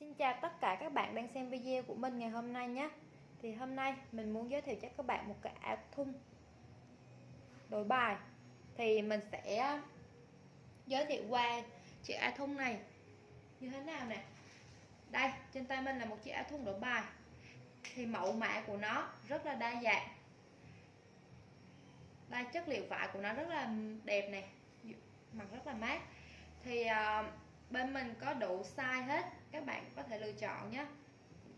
Xin chào tất cả các bạn đang xem video của mình ngày hôm nay nhé. Thì hôm nay mình muốn giới thiệu cho các bạn một cái áo thun đổi bài. Thì mình sẽ giới thiệu qua chiếc áo thun này. Như thế nào nè? Đây trên tay mình là một chiếc áo thun đổi bài. Thì mẫu mã của nó rất là đa dạng. Đây chất liệu vải của nó rất là đẹp nè. Mặc rất là mát. Thì uh, bên mình có đủ size hết các bạn có thể lựa chọn nhé.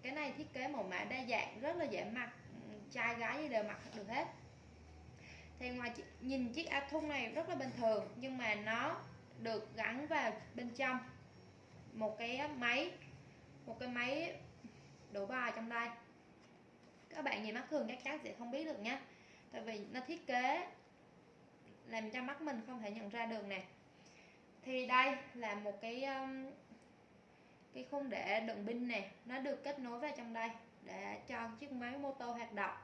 Cái này thiết kế màu mã đa dạng, rất là dễ mặc. Ừ, trai gái gì đều mặc được hết. Thì ngoài nhìn chiếc áo thun này rất là bình thường, nhưng mà nó được gắn vào bên trong. Một cái máy, một cái máy đổ bài trong đây. Các bạn nhìn mắt thường chắc chắn sẽ không biết được nhé. Tại vì nó thiết kế làm cho mắt mình không thể nhận ra được nè. Thì đây là một cái cái khung để đựng pin nè nó được kết nối vào trong đây để cho chiếc máy mô tô hoạt động.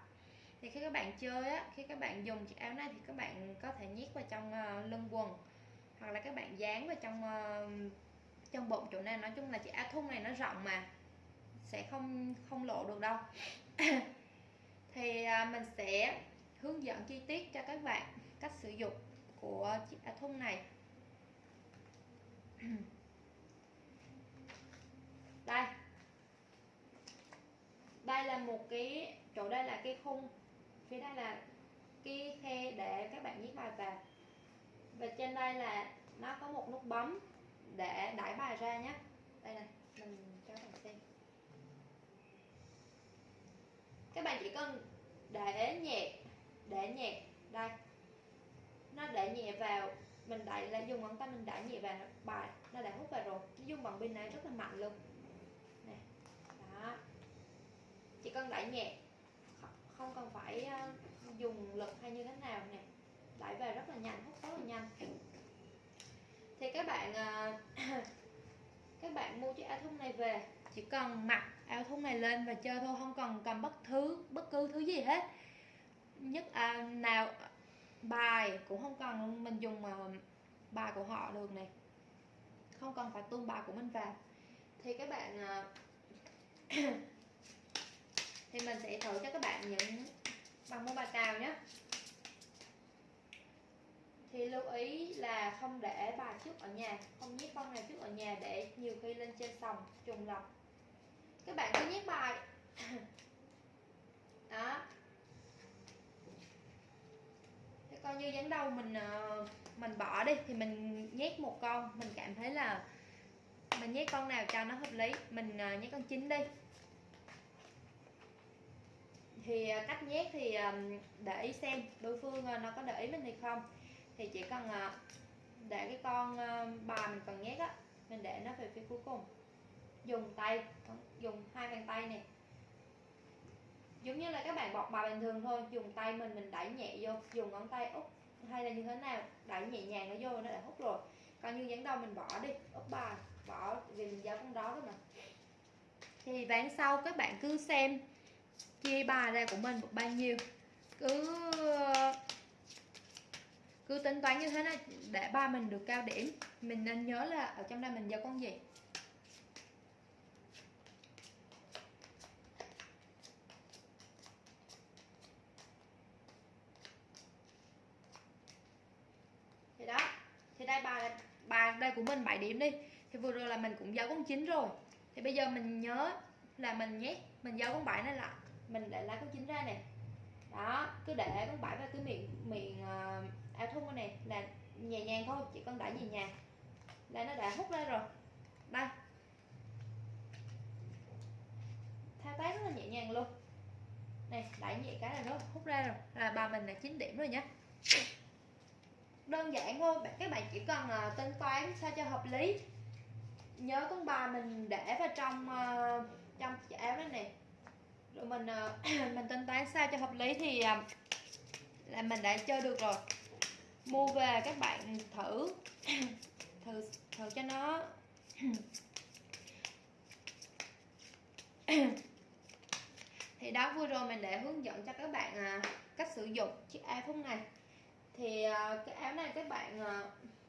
Thì khi các bạn chơi á khi các bạn dùng chiếc áo này thì các bạn có thể nhét vào trong uh, lưng quần hoặc là các bạn dán vào trong uh, trong bụng chỗ này. Nói chung là chiếc áo thun này nó rộng mà sẽ không không lộ được đâu. Thì uh, mình sẽ hướng dẫn chi tiết cho các bạn cách sử dụng của chiếc áo thun này đây đây là một cái, chỗ đây là cái khung. Phía đây là cái khe để các bạn viết bài vào. Và trên đây là nó có một nút bấm để đẩy bài ra nhé. Đây này mình cho các bạn xem. Các bạn chỉ cần để nhẹ để nhẹ đây. Nó để nhẹ vào, mình đẩy là dùng ngón tay mình đẩy nhẹ vào bài, nó đã hút vào rồi. Cái dung bằng pin này rất là mạnh luôn nè đó chỉ cần đẩy nhẹ không cần phải ờ, dùng lực hay như thế nào nè. Đẩy về rất là nhanh hút rất là nhanh. Thì các bạn ờ, các bạn mua chiếc áo thun này về. Chỉ cần mặc áo thun này lên và chơi thôi không cần cầm bất thứ bất cứ thứ gì hết. Nhất à, nào bài cũng không cần mình dùng mà bài của họ được này. Không cần phải tuôn bài của mình vào. Thì các bạn thì mình sẽ thử cho các bạn những bằng môn bài cào nhé. Thì lưu ý là không để bài trước ở nhà, không nhét con này trước ở nhà để nhiều khi lên trên sòng trùng lọc các bạn cứ nhét bài. Đó. Thế coi như dán đầu mình ờ, mình bỏ đi, thì mình nhét một con. Mình cảm thấy là mình nhét con nào cho nó hợp lý, mình ờ, nhét con chín đi thì à, cách nhét thì à, để ý xem đối phương à, nó có để ý mình hay không. Thì chỉ cần để cái con bài mình cần nhét á, mình để nó về phía cuối cùng. Dùng tay dùng hai bàn tay này giống như là các bạn bọc bài bình thường thôi, dùng tay mình mình đẩy nhẹ vô, dùng ngón tay úp, hay là như thế nào, đẩy nhẹ nhàng nó vô nó đã hút rồi. Còn như dáng đầu mình bỏ đi, úp bài, bỏ, vì mình giao con đó đó mà. Thì ván sau các bạn cứ xem chia bài ra của mình được bao nhiêu? Cứ cứ tính toán như thế này, để ba mình được cao điểm, mình nên nhớ là ở trong đây mình giao con gì? Thì đó, thì đây bài bài đây của mình 7 điểm đi. Thì vừa rồi là mình cũng giao con 9 rồi. Thì bây giờ mình nhớ là mình nhét, mình giao con 7 này lại mình để lá con chín ra nè. Đó cứ để con bảy vào cái miệng miệng ờ, uh, áo thun này là nhẹ nhàng thôi chỉ cần đẩy nhẹ nhàng. Là nó đã hút ra rồi. Đây. Thao tác rất là nhẹ nhàng luôn. Này đẩy nhẹ cái là nó hút ra rồi. Là bà mình là 9 điểm rồi nhé đơn giản thôi các bạn chỉ cần uh, tính toán sao cho hợp lý. Nhớ con bài mình để vào trong uh, trong chiếc áo này nè rồi mình uh, mình tính toán sao cho hợp lý thì uh, là mình đã chơi được rồi. Mua về các bạn thử. Thử thử cho nó. Thì đó vừa rồi mình để hướng dẫn cho các bạn uh, cách sử dụng chiếc áo phông này. Thì uh, cái áo này các bạn uh,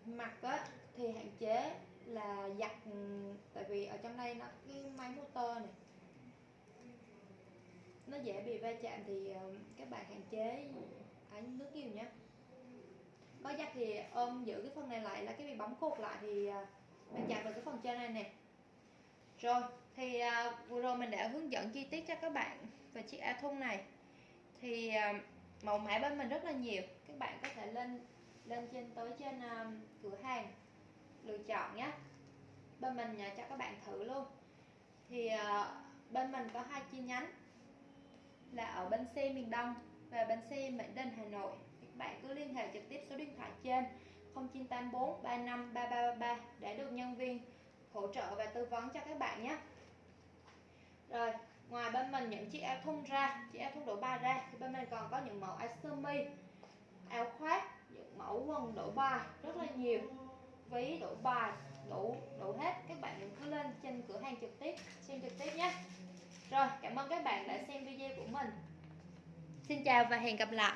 mặc á thì hạn chế là giặt ừ, tại vì ở trong đây nó cái máy motor này nó dễ bị va chạm thì ờ, các bạn hạn chế ánh nước nhiều nhé. Có giặt thì ôm giữ cái phần này lại là cái bị bấm cột lại thì ờ, mình chặt vào cái phần trên này nè. Rồi thì ờ, vừa rồi mình đã hướng dẫn chi tiết cho các bạn về chiếc áo thun này. Thì à, mẫu mã bên mình rất là nhiều. Các bạn có thể lên lên trên tới trên à, cửa hàng lựa chọn nhé. Bên mình nhờ cho các bạn thử luôn. Thì uh, bên mình có hai chi nhánh là ở bến xe miền Đông và bến xe Mỹ Đình, Hà Nội. Các bạn cứ liên hệ trực tiếp số điện thoại trên 0984 35 3333 để được nhân viên hỗ trợ và tư vấn cho các bạn nhé. Rồi, ngoài bên mình những chiếc áo thun ra, chiếc áo thun độ bài ra, thì bên mình còn có những mẫu áo sơ mi, áo khoác, những mẫu quần đổ bài rất là nhiều, ví đổ bài, đủ đủ hết. Các bạn cứ lên trên cửa hàng trực tiếp, xem trực tiếp nhé rồi, cảm ơn các bạn đã xem video của mình. Xin chào và hẹn gặp lại.